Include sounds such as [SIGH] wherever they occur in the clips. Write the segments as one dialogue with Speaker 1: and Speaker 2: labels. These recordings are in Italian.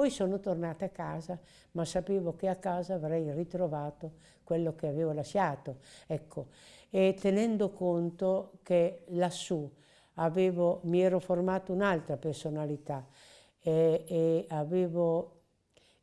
Speaker 1: Poi sono tornata a casa, ma sapevo che a casa avrei ritrovato quello che avevo lasciato. Ecco, e tenendo conto che lassù avevo, mi ero formato un'altra personalità e, e avevo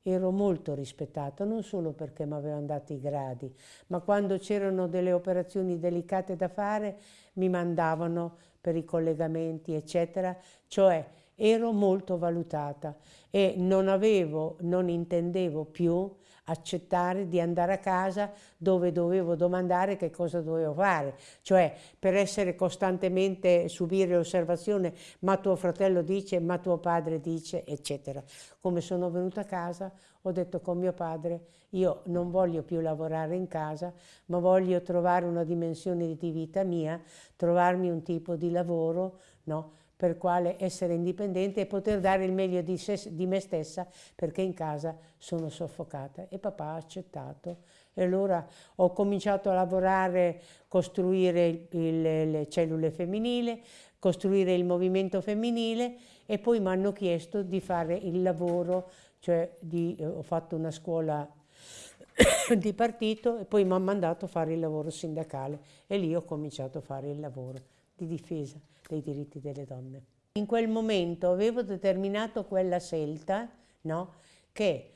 Speaker 1: ero molto rispettato, non solo perché mi avevano dato i gradi, ma quando c'erano delle operazioni delicate da fare mi mandavano per i collegamenti, eccetera, cioè ero molto valutata e non avevo, non intendevo più accettare di andare a casa dove dovevo domandare che cosa dovevo fare, cioè per essere costantemente subire l'osservazione ma tuo fratello dice, ma tuo padre dice, eccetera. Come sono venuta a casa ho detto con mio padre io non voglio più lavorare in casa ma voglio trovare una dimensione di vita mia, trovarmi un tipo di lavoro, no? Per quale essere indipendente e poter dare il meglio di, se, di, me stessa perché in casa sono soffocata. E papà ha accettato. E allora ho cominciato a lavorare, costruire il, le cellule femminili, costruire il movimento femminile e poi mi hanno chiesto di fare il lavoro, cioè di, ho fatto una scuola [COUGHS] di partito e poi mi hanno mandato a fare il lavoro sindacale e lì ho cominciato a fare il lavoro di difesa dei diritti delle donne. In quel momento avevo determinato quella scelta no, che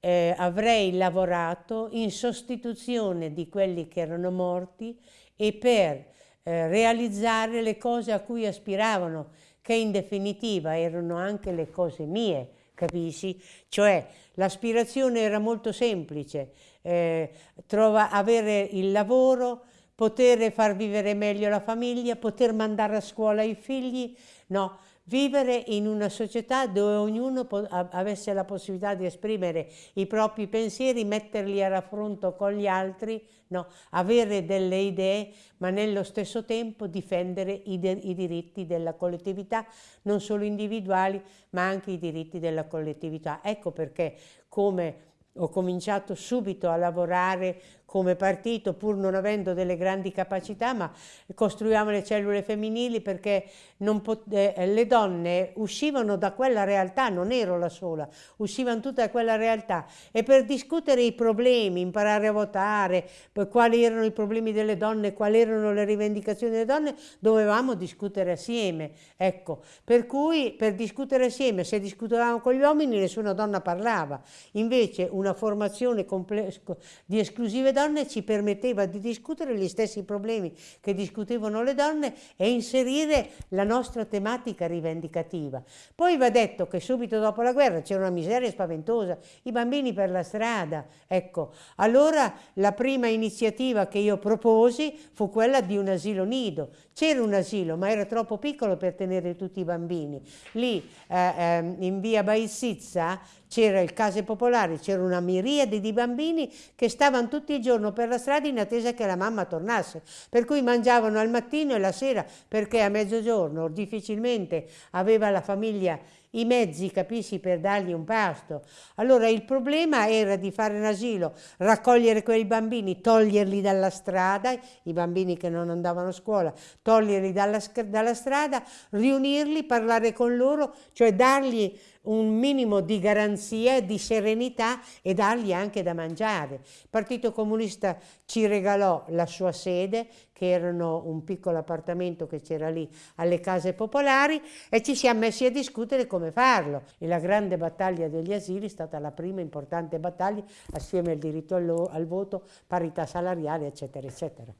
Speaker 1: eh, avrei lavorato in sostituzione di quelli che erano morti e per eh, realizzare le cose a cui aspiravano, che in definitiva erano anche le cose mie, capisci? Cioè l'aspirazione era molto semplice, eh, trova, avere il lavoro, poter far vivere meglio la famiglia, poter mandare a scuola i figli, no, vivere in una società dove ognuno avesse la possibilità di esprimere i propri pensieri, metterli a raffronto con gli altri, no, avere delle idee, ma nello stesso tempo difendere i, i diritti della collettività, non solo individuali, ma anche i diritti della collettività. Ecco perché come ho cominciato subito a lavorare come partito pur non avendo delle grandi capacità, ma costruiamo le cellule femminili perché eh, le donne uscivano da quella realtà, non ero la sola, uscivano tutte da quella realtà e per discutere i problemi, imparare a votare, quali erano i problemi delle donne, quali erano le rivendicazioni delle donne, dovevamo discutere assieme. Ecco, per cui per discutere assieme, se discutevamo con gli uomini, nessuna donna parlava. Invece una formazione di esclusive donne donne ci permetteva di discutere gli stessi problemi che discutevano le donne e inserire la nostra tematica rivendicativa. Poi va detto che subito dopo la guerra c'era una miseria spaventosa, i bambini per la strada, ecco. Allora la prima iniziativa che io proposi fu quella di un asilo nido. C'era un asilo, ma era troppo piccolo per tenere tutti i bambini. Lì eh, eh, in via Baissizza c'era il Case Popolari, c'era una miriade di bambini che stavano tutti i giorni per la strada in attesa che la mamma tornasse, per cui mangiavano al mattino e la sera perché a mezzogiorno difficilmente aveva la famiglia i mezzi, capisci, per dargli un pasto. Allora il problema era di fare un asilo, raccogliere quei bambini, toglierli dalla strada, i bambini che non andavano a scuola, toglierli dalla, dalla strada, riunirli, parlare con loro, cioè dargli un minimo di garanzia, di serenità e dargli anche da mangiare. Il Partito Comunista ci regalò la sua sede, che erano un piccolo appartamento che c'era lì alle case popolari e ci siamo messi a discutere come farlo. E la grande battaglia degli asili è stata la prima importante battaglia assieme al diritto al, al voto, parità salariale, eccetera, eccetera.